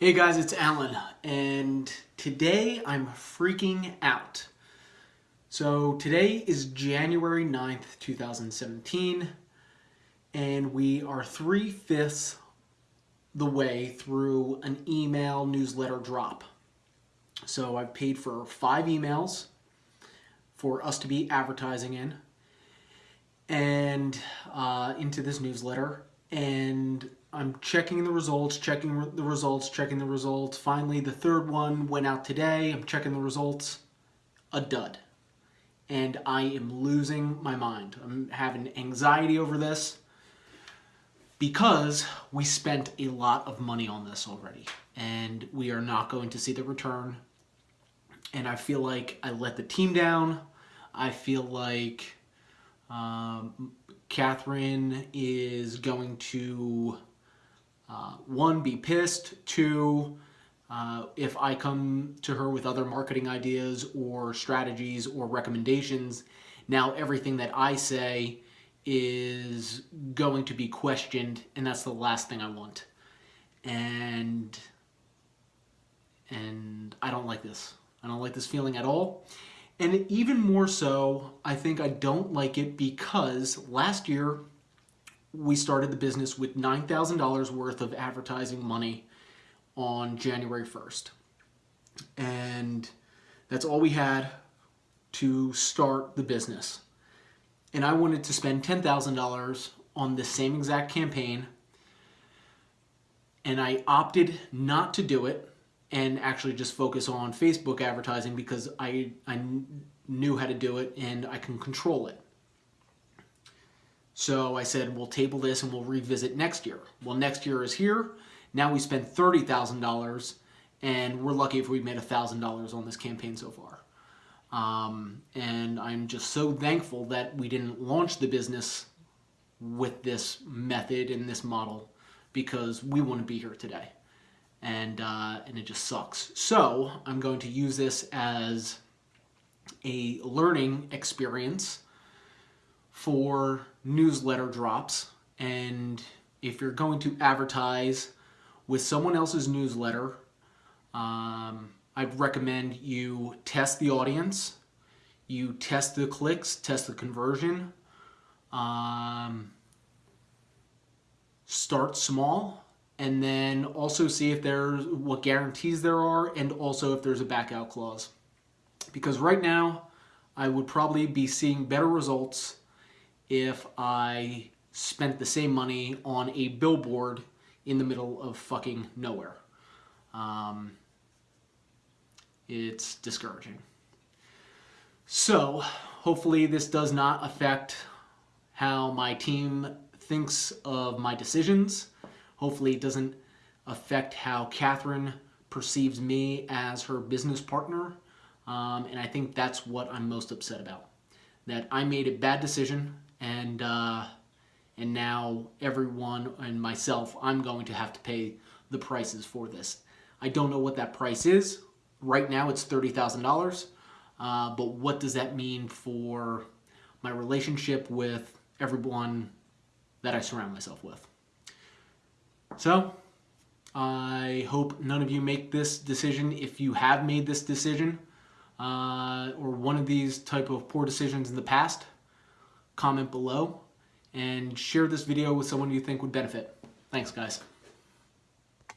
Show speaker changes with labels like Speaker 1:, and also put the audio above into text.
Speaker 1: Hey guys, it's Alan, and today I'm freaking out. So today is January 9th, 2017, and we are three-fifths the way through an email newsletter drop. So I've paid for five emails for us to be advertising in and uh, into this newsletter, and I'm checking the results, checking the results, checking the results. Finally, the third one went out today. I'm checking the results. A dud. And I am losing my mind. I'm having anxiety over this because we spent a lot of money on this already and we are not going to see the return. And I feel like I let the team down. I feel like um, Catherine is going to uh, one, be pissed. Two, uh, if I come to her with other marketing ideas or strategies or recommendations, now everything that I say is going to be questioned and that's the last thing I want. And, and I don't like this. I don't like this feeling at all. And even more so, I think I don't like it because last year we started the business with $9,000 worth of advertising money on January 1st. And that's all we had to start the business. And I wanted to spend $10,000 on the same exact campaign. And I opted not to do it and actually just focus on Facebook advertising because I, I knew how to do it and I can control it. So I said, we'll table this and we'll revisit next year. Well, next year is here. Now we spent $30,000 and we're lucky if we made $1,000 on this campaign so far. Um, and I'm just so thankful that we didn't launch the business with this method and this model because we wouldn't be here today. And, uh, and it just sucks. So I'm going to use this as a learning experience for newsletter drops and if you're going to advertise with someone else's newsletter um, I'd recommend you test the audience you test the clicks test the conversion um, start small and then also see if there's what guarantees there are and also if there's a back out clause. Because right now I would probably be seeing better results if I spent the same money on a billboard in the middle of fucking nowhere. Um, it's discouraging. So hopefully this does not affect how my team thinks of my decisions. Hopefully it doesn't affect how Catherine perceives me as her business partner. Um, and I think that's what I'm most upset about. That I made a bad decision and uh, and now everyone and myself, I'm going to have to pay the prices for this. I don't know what that price is. Right now it's $30,000, uh, but what does that mean for my relationship with everyone that I surround myself with? So, I hope none of you make this decision. If you have made this decision, uh, or one of these type of poor decisions in the past, comment below, and share this video with someone you think would benefit. Thanks, guys.